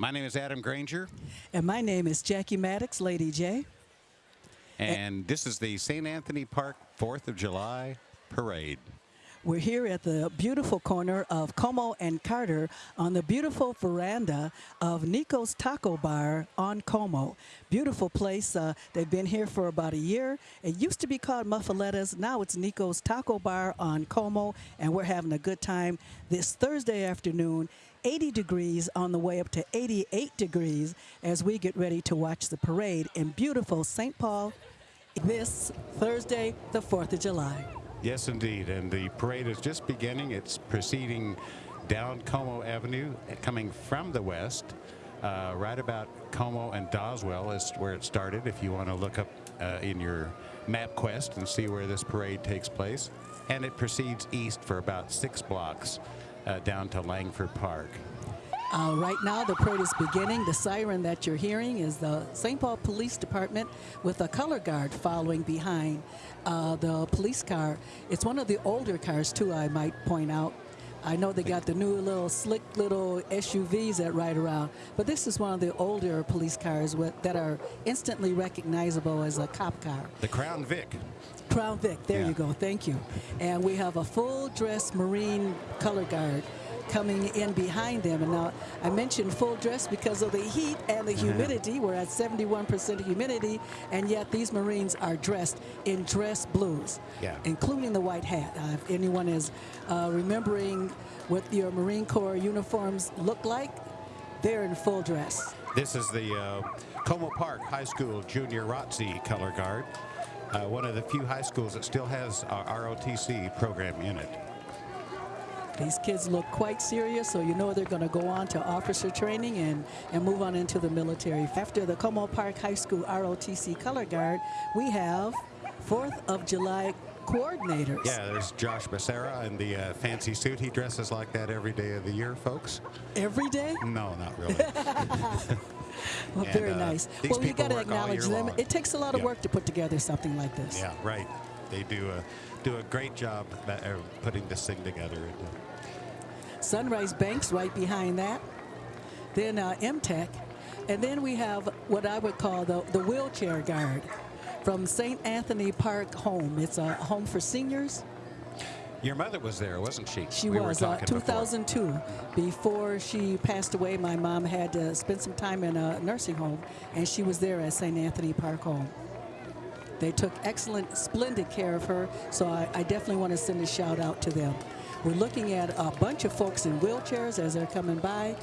My name is Adam Granger, And my name is Jackie Maddox, Lady J. and this is the St. Anthony Park 4th of July Parade. We're here at the beautiful corner of Como and Carter on the beautiful veranda of Nico's Taco Bar on Como. Beautiful place. Uh, they've been here for about a year. It used to be called Muffulettas. Now it's Nico's Taco Bar on Como, and we're having a good time this Thursday afternoon. 80 degrees on the way up to 88 degrees as we get ready to watch the parade in beautiful St. Paul this Thursday, the 4th of July. Yes, indeed. And the parade is just beginning. It's proceeding down Como Avenue, coming from the west. Uh, right about Como and Doswell is where it started. If you want to look up uh, in your MapQuest and see where this parade takes place. And it proceeds east for about six blocks uh, down to Langford Park. Uh, right now, the parade is beginning. The siren that you're hearing is the St. Paul Police Department with a color guard following behind uh, the police car. It's one of the older cars, too, I might point out. I know they got the new little slick little SUVs that ride around, but this is one of the older police cars with, that are instantly recognizable as a cop car. The Crown Vic. Crown Vic, there Yeah. you go, thank you. And we have a full dress Marine color guard coming in behind them. And now I mentioned full dress because of the heat and the humidity. We're at 71% humidity, and yet these Marines are dressed in dress blues, Yeah. including the white hat. Uh, if anyone is uh, remembering what your Marine Corps uniforms look like, they're in full dress. This is the uh, Como Park High School Junior ROTC color guard. Uh, one of the few high schools that still has our ROTC program in it. These kids look quite serious, so you know they're going to go on to officer training and, and move on into the military. After the Como Park High School ROTC Color Guard, we have 4th of July coordinators. Yeah, there's Josh Becerra in the uh, fancy suit. He dresses like that every day of the year, folks. Every day? No, not really. Well, And, very uh, nice. Well, you got to acknowledge them. long. It takes a lot of Yeah. work to put together something like this. yeah, right. They do a do a great job at, uh, putting this thing together. And, uh, Sunrise Banks right behind that. Then uh, MTech. And then we have what I would call the, the wheelchair guard from St. Anthony Park Home. It's a home for seniors. Your mother was there, wasn't she? She we was uh, talking before. 2002. Before she passed away, my mom had to spend some time in a nursing home, and she was there at St. Anthony Park Home. They took excellent, splendid care of her, so I, I definitely want to send a shout out to them. We're looking at a bunch of folks in wheelchairs as they're coming by.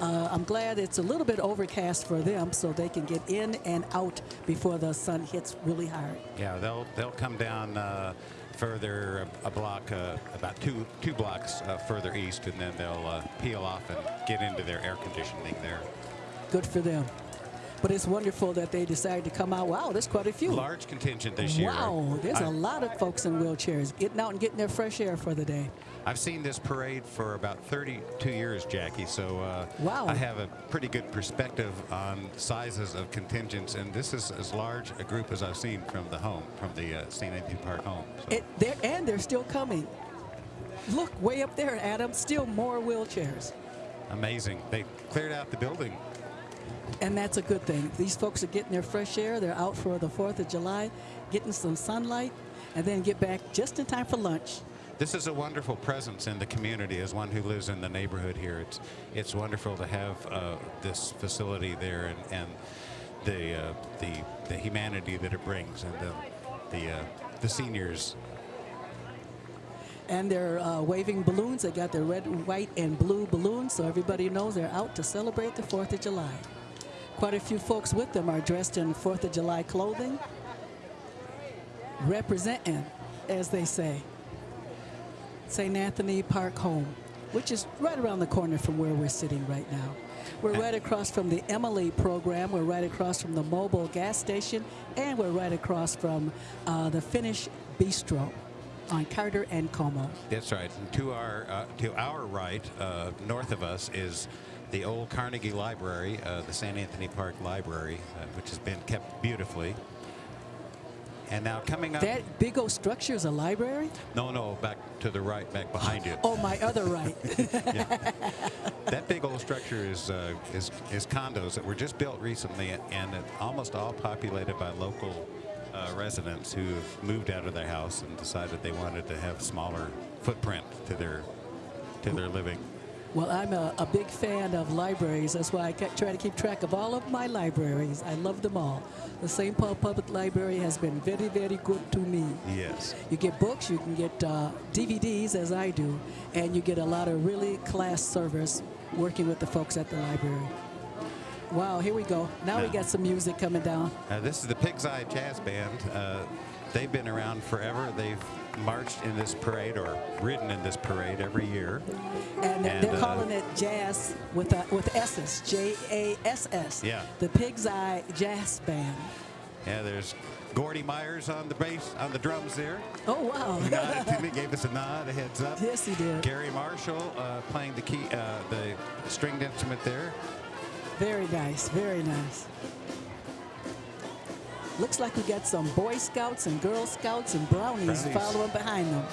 Uh, I'm glad it's a little bit overcast for them so they can get in and out before the sun hits really hard. Yeah, they'll they'll come down uh, further a, a block, uh, about two two blocks uh, further east, and then they'll uh, peel off and get into their air conditioning there. Good for them. But it's wonderful that they decided to come out. Wow, there's quite a few. Large contingent this year. Wow, there's I- a lot of folks in wheelchairs getting out and getting their fresh air for the day. I've seen this parade for about 32 years, Jackie, so uh, Wow. I have a pretty good perspective on sizes of contingents, and this is as large a group as I've seen from the home, from the uh, St. Anthony Park home. So, It, they're, and they're still coming. Look, way up there, Adam, still more wheelchairs. amazing. They cleared out the building. And that's a good thing. These folks are getting their fresh air. They're out for the 4th of July, getting some sunlight, and then get back just in time for lunch. This is a wonderful presence in the community. As one who lives in the neighborhood here, it's it's wonderful to have uh, this facility there and, and the uh, the the humanity that it brings and the the uh, the seniors. And they're uh, waving balloons. They got their red, white, and blue balloons, so everybody knows they're out to celebrate the 4th of July. Quite a few folks with them are dressed in 4th of July clothing, representing, as they say, St. Anthony Park Home, which is right around the corner from where we're sitting right now. We're right across from the Emily program. We're right across from the Mobil gas station, and we're right across from uh, the Finnish Bistro on Carter and Como. That's right. And to our uh, to our right, uh, north of us, is the old Carnegie Library, uh, the St. Anthony Park Library, uh, which has been kept beautifully. And now coming up. That big old structure is a library? no, no, back to the right, back behind you. Oh, my other right. That big old structure is, uh, is is condos that were just built recently, and almost all populated by local uh, residents who have moved out of their house and decided they wanted to have smaller footprint to their to their living. Well, I'm a, a big fan of libraries. That's why I try to keep track of all of my libraries. I love them all. The St. Paul Public Library has been very, very good to me. Yes. You get books, you can get uh, DVDs, as I do, and you get a lot of really class service working with the folks at the library. Wow, here we go. Now we got some music coming down. Uh, this is the Pig's Eye Jass Band. Uh, they've been around forever. They've marched in this parade or ridden in this parade every year. And, And, they're uh, calling it jazz with a, with S's, J A S S. Yeah. The Pig's Eye Jass Band. Yeah, there's Gordy Myers on the bass, on the drums there. Oh wow. He nodded to me, gave us a nod, a heads up. yes, he did. Gary Marshall uh, playing the key, uh, the stringed instrument there. Very nice. Very nice. Looks like we got some Boy Scouts and Girl Scouts and brownies, Brownies. following behind them.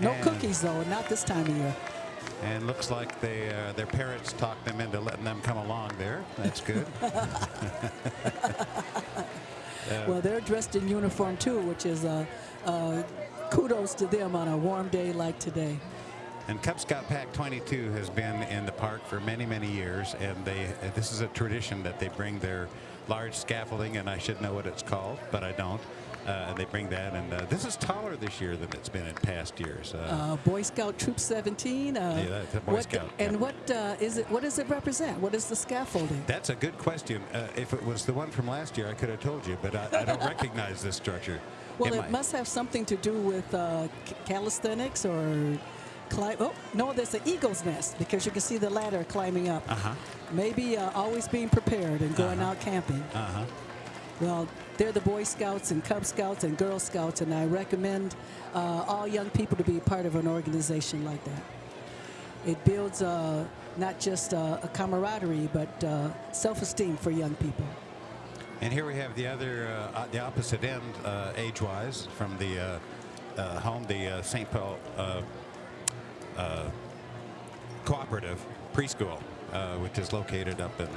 No And- cookies though, not this time of year. And looks like they, uh, their parents talked them into letting them come along there. That's good. Well, they're dressed in uniform too, which is uh, uh, kudos to them on a warm day like today. And Cub Scout Pack 22 has been in the park for many, many years, and they uh, this is a tradition that they bring their large scaffolding, and I should know what it's called, but I don't. Uh, they bring that, and uh, this is taller this year than it's been in past years. Uh, Uh, Boy Scout Troop 17. Uh, Yeah, that's a Boy what, Scout, And yeah. what uh, is it? What does it represent? What is the scaffolding? that's a good question. Uh, if it was the one from last year, I could have told you, but I, I don't recognize this structure. Well, it, must have something to do with uh, calisthenics or climb. Oh no, there's an eagle's nest because you can see the ladder climbing up. Uh-huh. Maybe uh, always being prepared and going Uh-huh. out camping. Uh-huh. Well, they're the Boy Scouts and Cub Scouts and Girl Scouts, and I recommend uh, all young people to be part of an organization like that. It builds uh, not just uh, a camaraderie, but uh, self-esteem for young people. And here we have the other, uh, uh, the opposite end, uh, age-wise, from the uh, uh, home, the uh, St. Paul uh, Cooperative Preschool, uh, which is located up in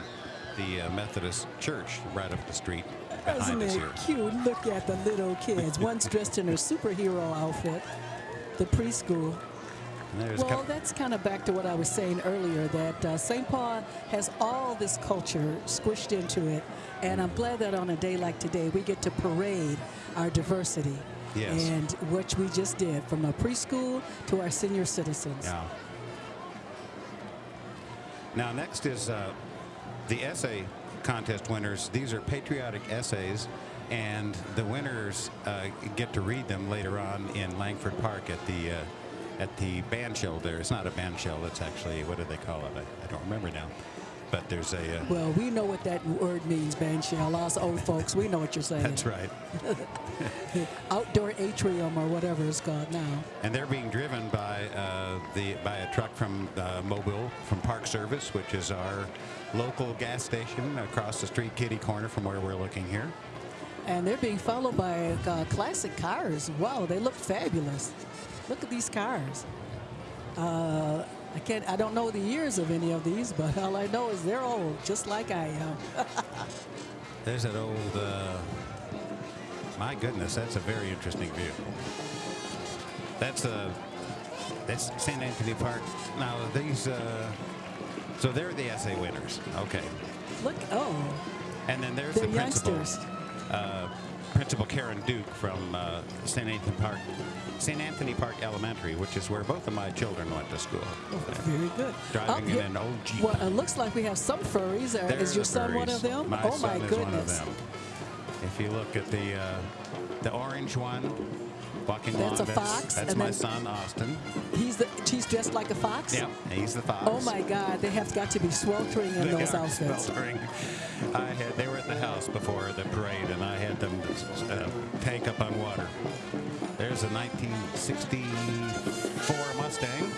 the uh, Methodist Church right up the street Isn't it here. cute? Look at the little kids. One's dressed in her superhero outfit, the preschool. And there's a Well, that's kind of back to what I was saying earlier that uh, St. Paul has all this culture squished into it. And I'm glad that on a day like today, we get to parade our diversity. Yes. And which we just did from a preschool to our senior citizens. Yeah. Now, next is uh, the essay contest winners. These are patriotic essays, and the winners uh, get to read them later on in Langford Park at the uh, at the band shell. There, it's not a band shell. It's actually what do they call it? I, I don't remember now. But there's a. Uh, Well, we know what that word means, Banshell. Us old folks, we know what you're saying. that's right. Outdoor atrium or whatever it's called now. And they're being driven by uh, the by a truck from uh, Mobil from Park Service, which is our local gas station across the street, kitty corner from where we're looking here. And they're being followed by uh, classic cars. Wow, they look fabulous. Look at these cars. Uh, I can't. I don't know the years of any of these, but all I know is they're old, just like I am. There's that old. Uh, my goodness, that's a very interesting view. That's uh, that's St. Anthony Park. Now these. Uh, so they're the essay winners. Okay. Look. Oh, And then there's they're the principal. youngsters. uh, Principal Karen Duke from uh, St. Anthony Park, St. Anthony Park Elementary, which is where both of my children went to school. Very good. Driving in an old Jeep. Well, it looks like we have some furries. Is your son one of them? My oh my goodness. one of them. If you look at the uh, the orange one walking That's a fox, That's and my son Austin. He's the. She's dressed like a fox. Yep, he's the fox. Oh my God, they have got to be sweltering in They those outfits. sweltering. I had they were at the house before the parade, and I had them uh, tank up on water. There's a 1964 Mustang.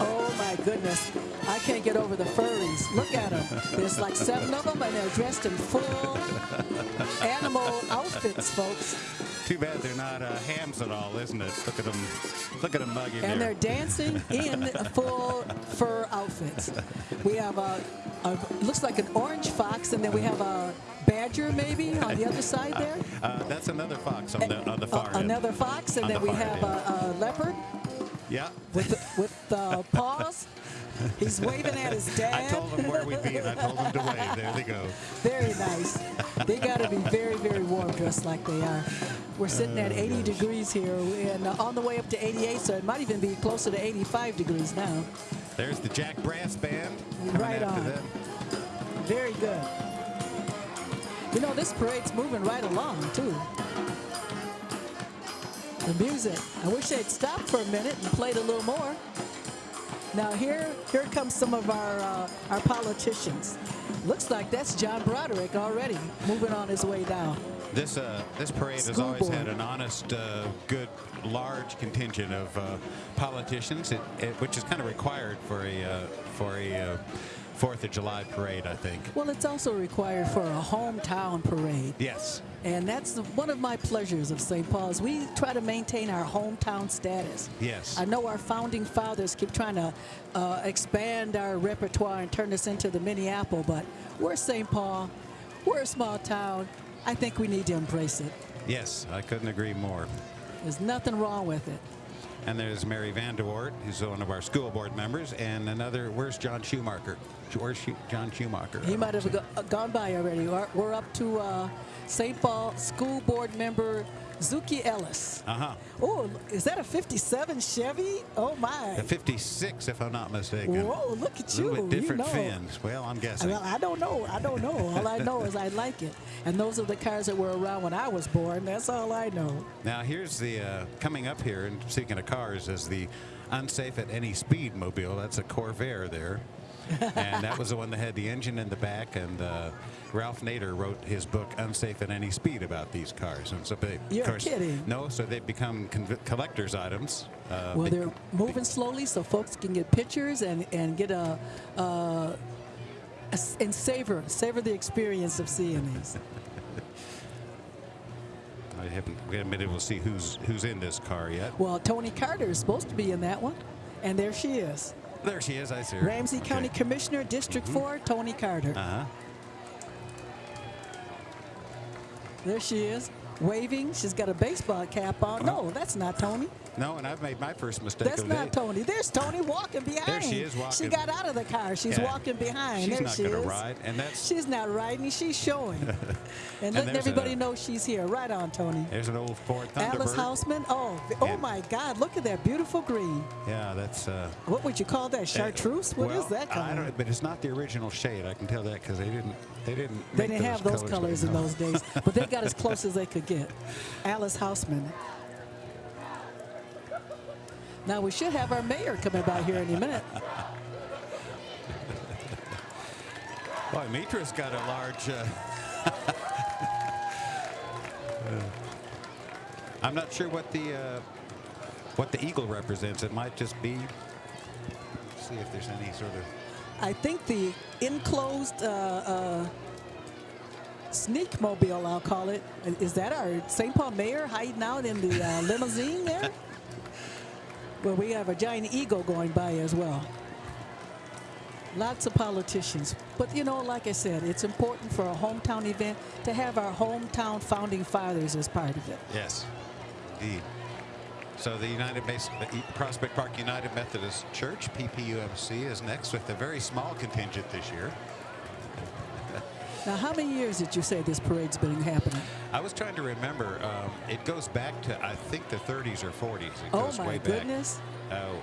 Oh goodness. I can't get over the furries. Look at them. There's like seven of them, and they're dressed in full animal outfits, folks. Too bad they're not uh, hams at all, isn't it? Look at them. Look at them mugging And there. they're dancing in full fur outfits. We have a, a looks like an orange fox, and then we have a badger maybe on the other side there. Uh, that's another fox on the on the Uh, far end. another fox, and On then the we have end. a, a leopard Yeah. with the, with the paws. He's waving at his dad. I told him where we'd be, and I told him to wave. There they go. Very nice. They got to be very, very warm dressed like they are. We're sitting at 80 degrees here and uh, on the way up to 88, so it might even be closer to 85 degrees now. There's the Jack Brass Band. Right after on. them. Very good. You know, this parade's moving right along, too. The music. I wish they'd stopped for a minute and played a little more. Now here, here comes some of our uh, our politicians. Looks like that's John Broderick already moving on his way down. This uh, this parade has always board. had an honest, uh, good, large contingent of uh, politicians, it, it, which is kind of required for a uh, for a uh, Fourth of July parade, I think. Well, it's also required for a hometown parade. Yes. And that's the, one of my pleasures of St. Paul's. We try to maintain our hometown status. Yes. I know our founding fathers keep trying to uh, expand our repertoire and turn us into the Minneapolis, but we're St. Paul. We're a small town. I think we need to embrace it. Yes, I couldn't agree more. There's nothing wrong with it. And there's Mary Vanderwert, who's one of our school board members, and another. Where's Jon Schumacher? Where's Jon Schumacher? He might have go, gone by already. We're, we're up to uh, St. Paul School Board member Zuki Ellis. Uh huh. Oh, is that a 57 Chevy? Oh, my. The 56, if I'm not mistaken. Whoa, look at A you. little bit different you know. fins. Well, I'm guessing. Well, I don't know. I don't know. All I know is I like it. And those are the cars that were around when I was born. That's all I know. Now here's the uh, coming up here, and speaking of cars, is the unsafe at any speed mobile. That's a Corvair there, and that was the one that had the engine in the back. And uh, Ralph Nader wrote his book "Unsafe at Any Speed" about these cars. And so, they, You're course, kidding. No, so they've become collector's items. Uh, Well, they're moving slowly so folks can get pictures and, and get a, uh, a and savor savor the experience of seeing these. I haven't, we haven't been able to see who's who's in this car yet. Well, Toni Carter is supposed to be in that one, and there she is. There she is. I see her. Ramsey County Commissioner, District 4, Toni Carter. Uh huh. There she is, waving. She's got a baseball cap on. No, that's not Toni. No, and I've made my first mistake That's not day. Toni. There's Toni walking behind. There she is walking. She got out of the car. She's Yeah. walking behind. She's there not she gonna ride, and that's- She's not riding. She's showing. and letting everybody a- know she's here. Right on, Toni. There's an old Ford Thunderbird. Alice Hausman. Oh, oh And- my God! Look at that beautiful green. Yeah, that's. Uh, What would you call that? Chartreuse? What is well, that color? I don't, but it's not the original shade. I can tell that because they didn't. They didn't. They didn't have those colors in those days, but they got as close as they could get. Alice Hausman. Now we should have our mayor coming by here any minute. Boy, Mitra's got a large. Uh, I'm not sure what the uh, what the eagle represents. It might just be. See if there's any sort of. I think the enclosed uh, uh, sneak mobile, I'll call it, is that our St. Paul mayor hiding out in the uh, limousine there? Well, we have a giant eagle going by as well. Lots of politicians. But, you know, like I said, it's important for a hometown event to have our hometown founding fathers as part of it. Yes, indeed. So the United Prospect Park United Methodist Church (PPUMC) is next with a very small contingent this year. Now, how many years did you say this parade's been happening? I was trying to remember. Um, it goes back to I think the 30s or 40s. It Oh, goes my way back. goodness. Oh,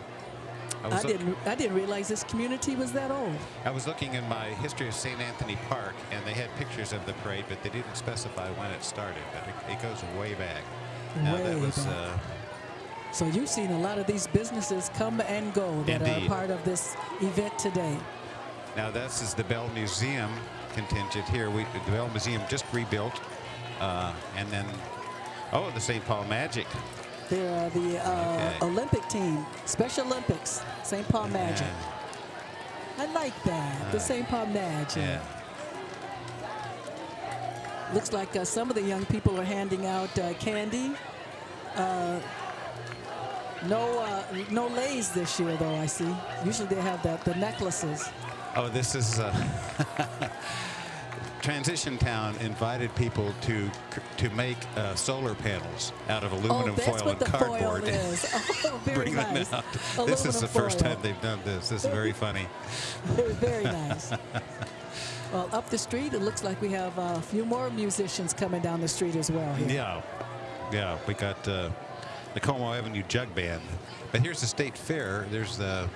I I didn't, I didn't realize this community was that old. I was looking in my history of St. Anthony Park, and they had pictures of the parade, but they didn't specify when it started. But it, it goes way back. Now, that Way was back. uh, So you've seen a lot of these businesses come and go that Indeed. are part of this event today. now this is the Bell Museum contingent here. We the Bell Museum just rebuilt, uh, and then oh, the St. Paul Magic. They're uh, the uh, Okay. Olympic team, Special Olympics, St. Paul Magic. I like that. The St. Paul Magic. Yeah. Looks like uh, some of the young people are handing out uh, candy. Uh, no, uh, no lays this year, though. I see. Usually they have the, the necklaces. Oh, this is uh, Transition Town invited people to to make uh, solar panels out of aluminum oh, that's foil what and the cardboard. foil is. Oh, very Bring nice. them out. This is the first time they've done this. This is very funny. Very, very nice. well, up the street, it looks like we have uh, a few more musicians coming down the street as well. Here. Yeah, yeah. We got uh, the Como Avenue Jug Band, but here's the State Fair. There's the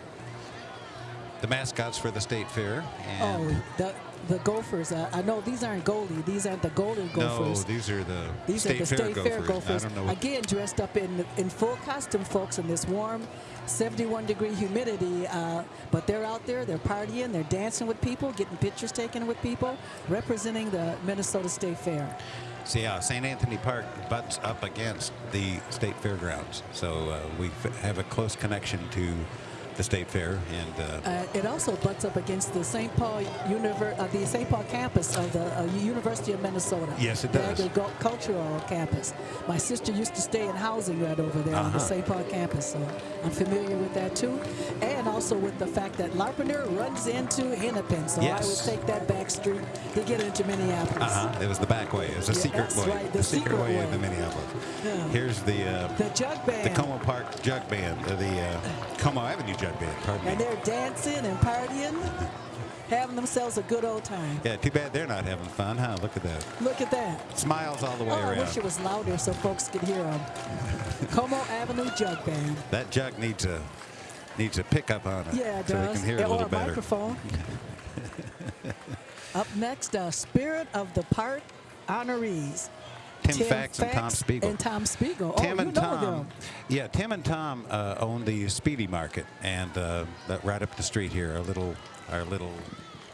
the mascots for the State Fair. And Oh, the the Gophers. Uh, I know these aren't Goldie. These aren't the Golden no, Gophers. these are the These State are the Fair State Fair Gophers. Gophers. I don't know. Again, dressed up in in full costume, folks, in this warm, 71 degree humidity. Uh, but they're out there. They're partying. They're dancing with people, getting pictures taken with people, representing the Minnesota State Fair. so yeah, St. Anthony Park butts up against the State Fairgrounds, so uh, we have a close connection to the State Fair, and uh, Uh, it also butts up against the St. Paul Univer- uh, the St. Paul campus of the uh, University of Minnesota. Yes, it the does. agricultural campus. My sister used to stay in housing right over there on the Uh-huh. St. Paul campus, so I'm familiar with that too. And also with the fact that Larpenteur runs into Hennepin, so I would take that back street to get into Minneapolis. uh-huh, it was the back way. It was a Yeah, secret that's way. right, the, the secret, secret way way. into Minneapolis. Yeah. Here's the uh, The jug band. the Como Park Jug Band, uh, the uh, Como Avenue Jug Band. Pardon and me. they're dancing and partying, having themselves a good old time. Yeah, too bad they're not having fun, huh? Look at that. Look at that. Smiles all the way Oh, I wish it was louder so folks could hear them. Como Avenue Jug Band. That jug needs a needs a pickup on it, Yeah, it so we does. can hear Yeah, it a little or a better. microphone. Up next, uh, Spirit of the Park honorees. Tim, Fax and Tom Spiegel. And Tom Spiegel. Tim oh, and know Tom, them. yeah, Tim and Tom uh, own the Speedy Market, and uh, right up the street here, our little, our little.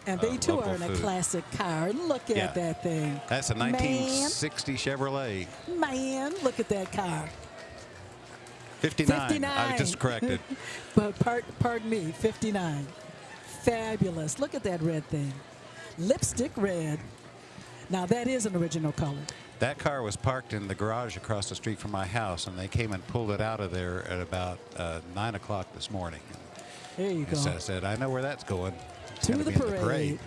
And uh, they too are in a classic car. Look at Yeah. that thing. That's a 1960 Chevrolet, Man, man, look at that car. 59. 59. I was just corrected. But part, pardon me, 59. Fabulous. Look at that red thing. Lipstick red. Now that is an original color. That car was parked in the garage across the street from my house, and they came and pulled it out of there at about uh, nine o'clock this morning. There you so I said, "I know where that's going. It's To the in the parade.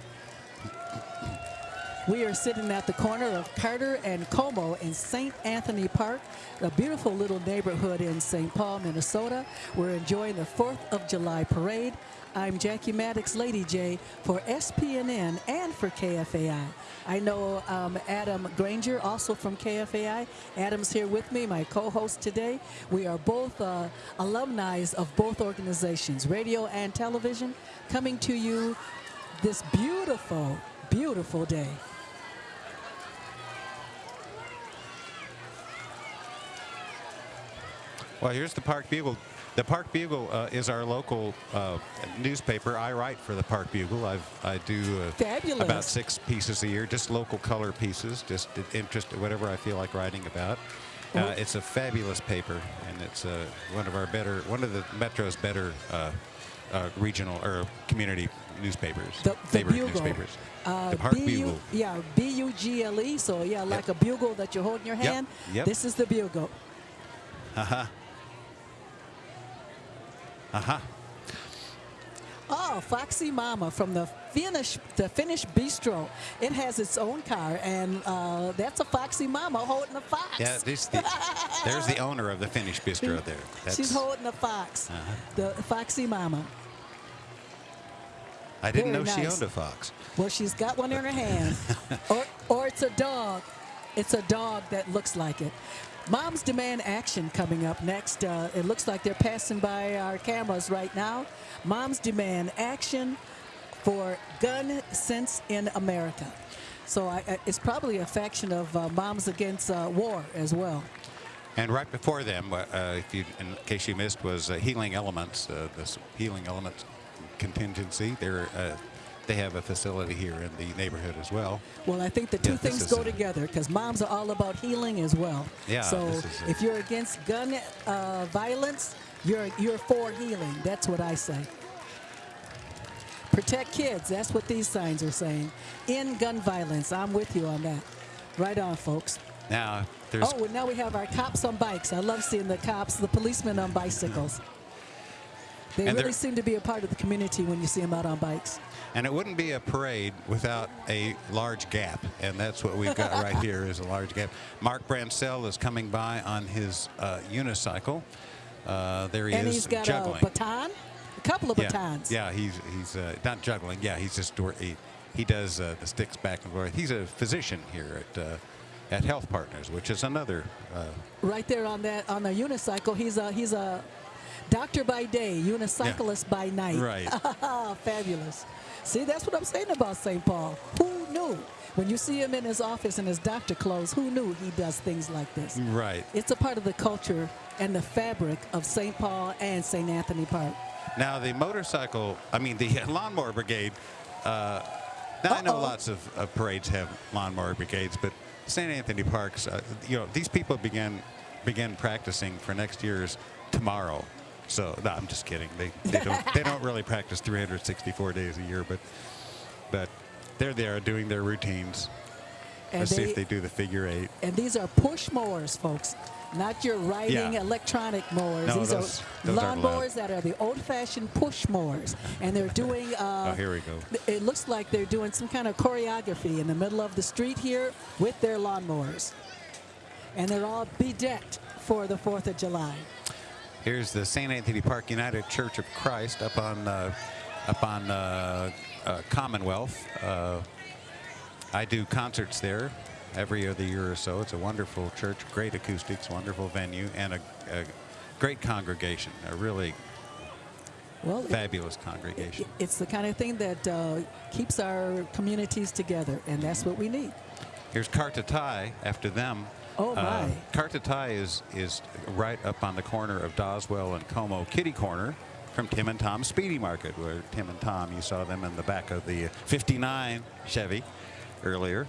We are sitting at the corner of Carter and Como in St. Anthony Park, a beautiful little neighborhood in St. Paul, Minnesota. We're enjoying the 4th of July parade. I'm Jackie Maddox, Lady J, for SPNN and for KFAI. I know um, Adam Granger, also from KFAI. Adam's here with me, my co host today. We are both uh, alumni of both organizations, radio and television, coming to you this beautiful, beautiful day. Well, here's the Park Bugle. The Park Bugle uh, is our local uh, newspaper. I write for the Park Bugle. I've, I do uh, about six pieces a year, just local color pieces, just interest, whatever I feel like writing about. Uh, it's a fabulous paper, and it's uh, one of our better, one of the Metro's better uh, uh, regional or community newspapers, The, the bugle. newspapers. Uh, the Park B-U- Bugle. Yeah, B U G L E. So, yeah, like a bugle that you hold in your hand. yep. This is the bugle. Uh huh. Oh, Foxy Mama from the Finnish, the Finnish Bistro. It has its own car, and uh, that's a Foxy Mama holding a fox. Yeah, this the, there's the owner of the Finnish bistro there. She's holding a fox. Uh-huh. The Foxy Mama. I didn't very know she owned a fox. Well, she's got one in her hand. or, or it's a dog. It's a dog that looks like it. Moms Demand Action coming up next. Uh, it looks like they're passing by our cameras right now. Moms Demand Action for gun sense in America. So I, it's probably a faction of uh, Moms Against uh, War as well. And right before them, uh, uh, if you, in case you missed, was uh, Healing Elements. This Healing Elements contingency. They're they have a facility here in the neighborhood as well. Well, I think the two Yeah, things go a- together because moms are all about healing as well. Yeah, So if you're against gun uh, violence, you're you're for healing. That's what I say. Protect kids. That's what these signs are saying. In gun violence. I'm with you on that. Right on, folks. Now, there's Oh, and now we have our cops on bikes. I love seeing the cops, the policemen on bicycles. They And really seem to be a part of the community when you see them out on bikes. And it wouldn't be a parade without a large gap, and that's what we've got right here is a large gap. Mark Brancell is coming by on his uh, unicycle. Uh, there he and is he's got juggling. a baton, a couple of yeah, batons. yeah, he's he's uh, not juggling. Yeah, he's just he, he does uh, the sticks back and forth. He's a physician here at uh, at Health Partners, which is another. Uh, Right there on that on the unicycle, he's a he's a doctor by day, unicyclist by night. Right. Fabulous. See, that's what I'm saying about St. Paul. Who knew? When you see him in his office in his doctor clothes, who knew he does things like this? right. It's a part of the culture and the fabric of St. Paul and St. Anthony Park. Now the motorcycle, I mean the lawnmower brigade. Uh, now I know lots of, of parades have lawnmower brigades, but St. Anthony Parks, uh, you know, these people begin, began practicing for next year's tomorrow. So no, I'm just kidding. They they don't they don't really practice 364 days a year, but but they're there doing their routines. And Let's see if they do the figure eight. And these are push mowers, folks, not your riding Yeah. electronic mowers. No, these those- are those lawn aren't mowers that are the old-fashioned push mowers, and they're doing. Uh, Oh, here we go. It looks like they're doing some kind of choreography in the middle of the street here with their lawnmowers, and they're all bedecked for the Fourth of July. Here's the St. Anthony Park United Church of Christ up on uh, up on uh, uh, Commonwealth. Uh, I do concerts there every other year or so. It's a wonderful church, great acoustics, wonderful venue, and a, a great congregation. A really Well, it- fabulous congregation. it's the kind of thing that uh, keeps our communities together, and that's what we need. Here's Karta Thai after them. Oh, Uh, my. Karta Thai is is right up on the corner of Doswell and Como Kitty Corner from Tim and Tom Speedy Market, where Tim and Tom, you saw them in the back of the 59 Chevy earlier.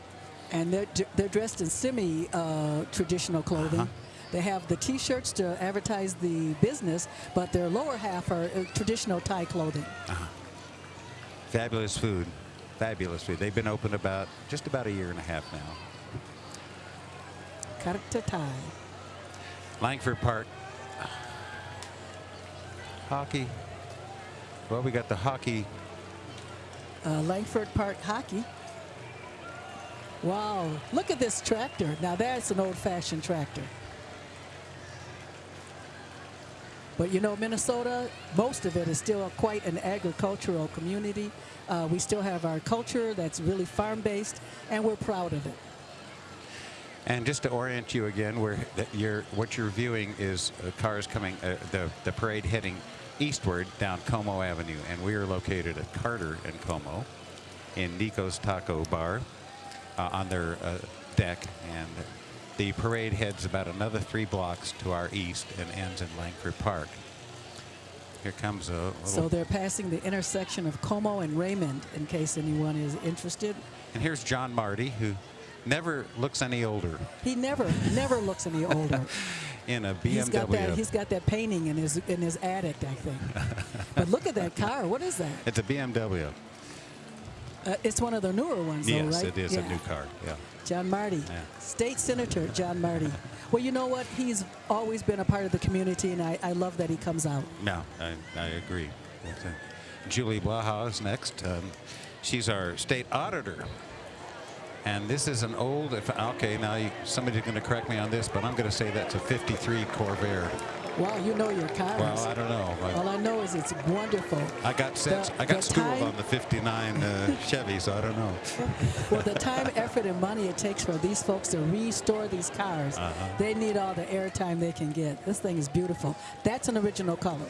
and they're, they're dressed in semi uh, traditional clothing. Uh-huh. They have the T-shirts to advertise the business, but their lower half are uh, traditional Thai clothing. Fabulous food. Fabulous food. They've been open about just about a year and a half now. Karta Thai. Langford Park. Hockey. Well, we got the hockey. Uh, Langford Park Hockey. Wow, look at this tractor. Now that's an old-fashioned tractor. But you know, Minnesota, most of it is still quite an agricultural community. Uh, we still have our culture that's really farm-based, and we're proud of it. And just to orient you again, where that you're, what you're viewing is uh, cars coming, uh, the, the parade heading eastward down Como Avenue. And we are located at Carter and Como in Nico's Taco Bar uh, on their uh, deck. And the parade heads about another three blocks to our east and ends in Langford Park. Here comes a So they're passing the intersection of Como and Raymond, in case anyone is interested. and here's John Marty, who never looks any older He never, never looks any older. in a BMW. He's got that. He's got that painting in his in his attic, I think. but look at that car. What is that? it's a BMW. Uh, it's one of the newer ones, though, Yes, right? it is a new car. Yeah. John Marty, Yeah. State Senator John Marty. well, you know what? He's always been a part of the community, and I, I love that he comes out. No, I, I agree. Julie Blaha is next. Um, she's our state auditor. And this is an old, if, okay, now you, somebody's going to correct me on this, but I'm going to say that's a 53 Corvair. Wow, you know your cars. Well, I don't know. All I, know is it's wonderful. I got sets, The- I got schooled time- on the 59 uh, Chevy, so I don't know. Well, the time, effort, and money it takes for these folks to restore these cars, Uh-huh. they need all the airtime they can get. This thing is beautiful. That's an original color.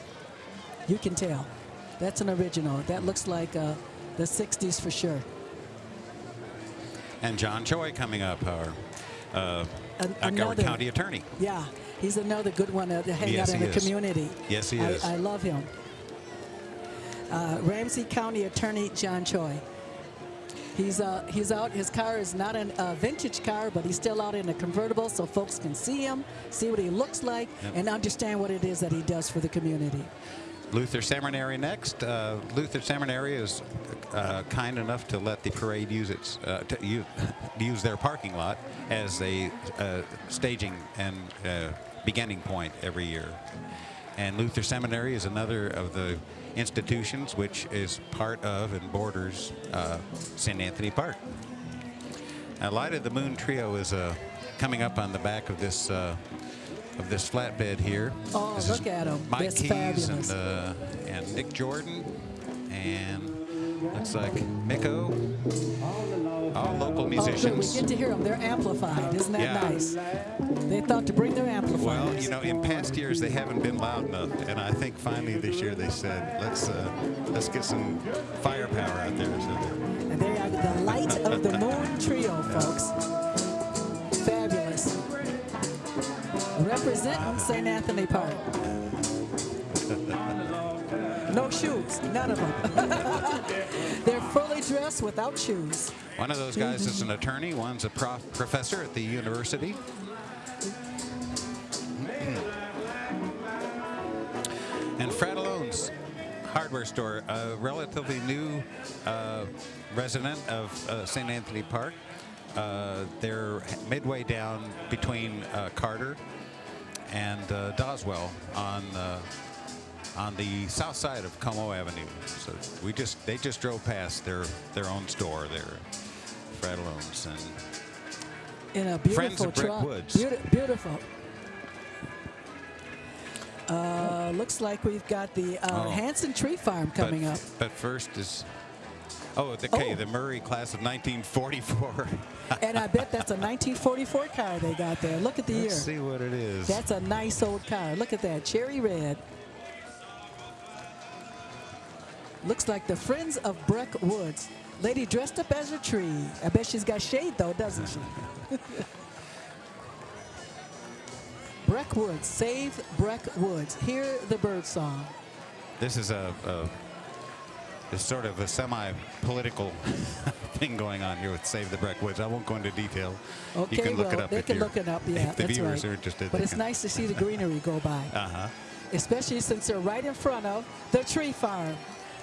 You can tell. That's an original. That looks like uh, the 60s for sure. And John Choi coming up, our, uh, An- county attorney. Yeah, he's another good one to hang Yes, out in the is. community. Yes, he I, is. I love him. Uh, Ramsey County Attorney John Choi. He's uh, he's out. His car is not a uh, vintage car, but he's still out in a convertible, so folks can see him, see what he looks like, Yep. and understand what it is that he does for the community. Luther Seminary next. Uh, Luther Seminary is uh, kind enough to let the parade use its uh, to use, use their parking lot as a uh, staging and uh, beginning point every year. And Luther Seminary is another of the institutions which is part of and borders uh, St. Anthony Park. Now, Light of the Moon Trio is uh, coming up on the back of this uh, of this flatbed here. Oh, This look at at 'em. Mike That's Keys fabulous. and uh, and Nick Jordan and looks like Miko. All local musicians. Oh. We get to hear them. They're amplified. Isn't that Yeah. nice? They thought to bring their amplifiers. well, you know, in past years they haven't been loud enough, and I think finally this year they said, "Let's uh, let's get some firepower out there." So And they are the light of the moon trio, folks. Fabulous. Representing St. Anthony Park. No shoes, none of them. They're fully dressed without shoes. One of those guys is an attorney. One's a prof- professor at the university. And Frattallone's hardware store, a relatively new uh, resident of uh, St. Anthony Park. Uh, they're midway down between uh, Carter and uh, Doswell on uh, on the south side of Como Avenue. So we just they just drove past their their own store there, Frattallone's, and In a Friends beautiful of truck. Beauti- beautiful. Uh, looks like we've got the uh, Oh. Hanson Tree Farm coming but, up. But first is oh the okay, Oh. the Murray class of 1944. And I bet that's a 1944 car they got there. Look at the Let's year. see what it is. That's a nice old car. Look at that, cherry red. Looks like the Friends of Breck Woods. Lady dressed up as a tree. I bet she's got shade though, doesn't she? Breck Woods, save Breck Woods. Hear the bird song. This is a, a sort of a semi-political thing going on here with Save the Breck Woods. I won't go into detail. Okay, you can look well, it up they if can look it up. Yeah, if the that's viewers right. are interested. But it's can- nice to see the greenery go by. Uh-huh. especially since they're right in front of the tree farm.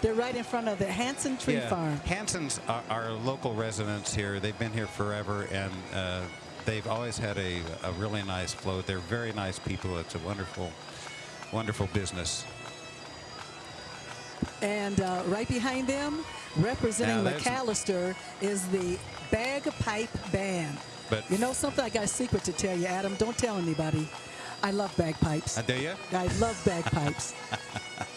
They're right in front of the Hanson Tree yeah. Farm. Hanson's are, are local residents here. They've been here forever, and uh, they've always had a, a really nice float. They're very nice people. It's a wonderful, wonderful business. And uh, right behind them, representing Macalester, is the Bagpipe Band. But You know something? I got a secret to tell you, Adam. Don't tell anybody. I love bagpipes. uh, do you? I love bagpipes.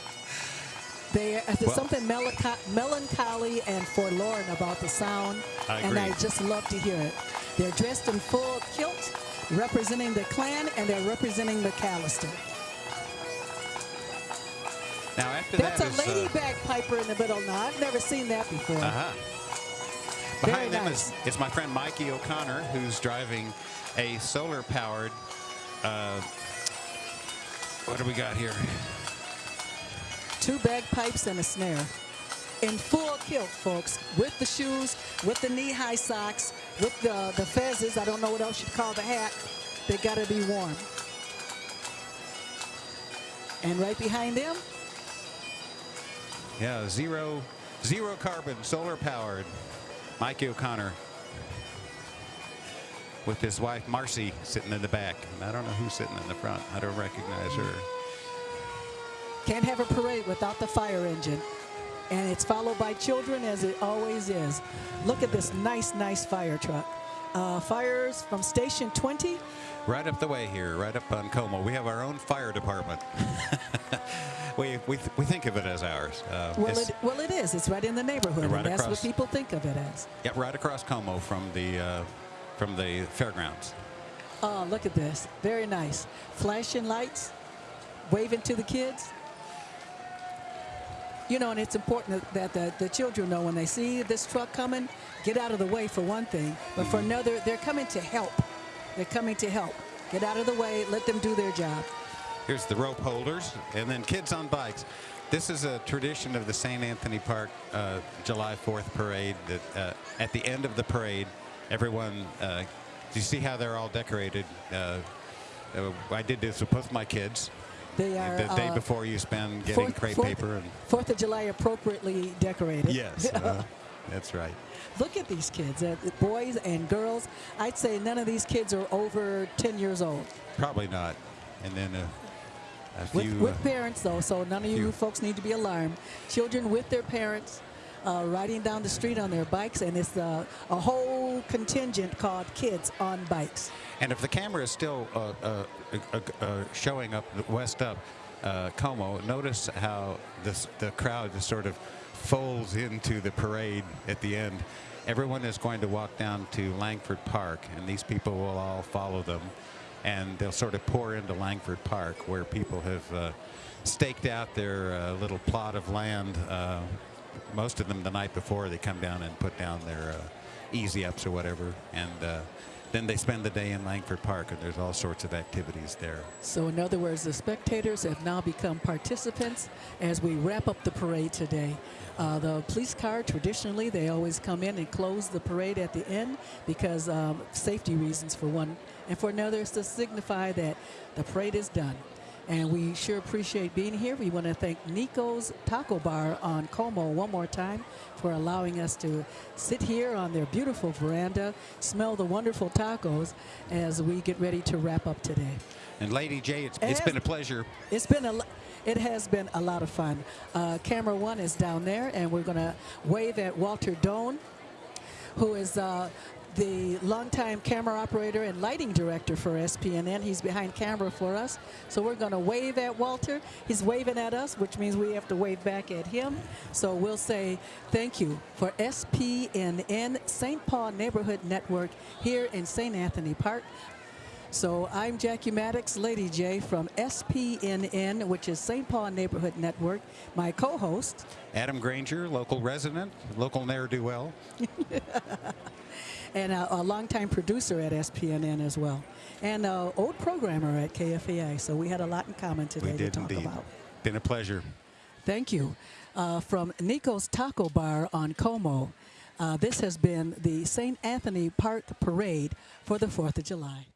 They, uh, there's Well- something melancholy and forlorn about the sound, I and I just love to hear it. They're dressed in full kilt, representing the clan, and they're representing Macalester. Now after That's that a is, lady uh, bagpiper in the middle now. I've never seen that before. Uh-huh. Very Behind them nice. is, is my friend Mikey O'Connor, who's driving a solar-powered. Uh, what do we got here? Two bagpipes and a snare. In full kilt, folks, with the shoes, with the knee-high socks, with the, the fezzes. I don't know what else you'd call the hat. They gotta be warm. And right behind them, Yeah, zero, zero carbon, solar-powered. Mikey O'Connor with his wife Marcy sitting in the back. And I don't know who's sitting in the front. I don't recognize her. Can't have a parade without the fire engine. And it's followed by children as it always is. Look at this nice, nice fire truck. Uh, fires from Station 20 Right up the way here, right up on Como. We have our own fire department. we, we, we think of it as ours. Uh, Well it, well, it is. It's right in the neighborhood, Right that's across. what people think of it as. yeah, right across Como from the, uh, from the fairgrounds. Oh, look at this. Very nice. Flashing lights, waving to the kids. You know, and it's important that the, the children know when they see this truck coming, get out of the way for one thing. But for another, they're coming to help. They're coming to help. Get out of the way, let them do their job. Here's the rope holders, and then kids on bikes. This is a tradition of the St. Anthony Park uh, July 4th parade. That uh, at the end of the parade, everyone. Uh, do you see how they're all decorated? Uh, uh, I did this with both my kids, They are the day uh, before you spend getting Fourth- crepe Fourth- paper and Fourth of July appropriately decorated. yes, uh, that's right. Look at these kids, uh, boys and girls. I'd say none of these kids are over 10 years old. Probably not. And then uh, a With, few. with uh, parents, though, so none of you folks need to be alarmed. Children with their parents uh, riding down the street on their bikes, and it's uh, a whole contingent called Kids on Bikes. And if the camera is still uh, uh, uh, showing up west up Como, notice how this, the crowd just sort of folds into the parade at the end. Everyone is going to walk down to Langford Park, and these people will all follow them. And they'll sort of pour into Langford Park, where people have uh, staked out their uh, little plot of land. Uh, most of them the night before, they come down and put down their uh, easy ups or whatever. And uh, then they spend the day in Langford Park, and there's all sorts of activities there. So, in other words, the spectators have now become participants as we wrap up the parade today. Uh, the police car, traditionally, they always come in and close the parade at the end because um, safety reasons, for one, and for another, is to signify that the parade is done. And we sure appreciate being here. We want to thank Nico's Taco Bar on Como one more time for allowing us to sit here on their beautiful veranda, smell the wonderful tacos as we get ready to wrap up today. And Lady J, it's, it's been a pleasure. It's been a, it has been a lot of fun. Uh, camera one is down there, and we're going to wave at Walter Doan, who is uh, the longtime camera operator and lighting director for SPNN. He's behind camera for us, so we're going to wave at Walter. He's waving at us, which means we have to wave back at him. So we'll say thank you for SPNN St. Paul Neighborhood Network here in St. Anthony Park. So I'm Jackie Maddox, Lady J from SPNN, which is St. Paul Neighborhood Network. My co-host, Adam Granger, local resident, local ne'er-do-well. and a, a longtime producer at SPNN as well, and an old programmer at KFAI. So we had a lot in common today We to talk indeed. about. Been a pleasure. Thank you. Uh, from Nico's Taco Bar on Como, uh, this has been the St. Anthony Park Parade for the 4th of July.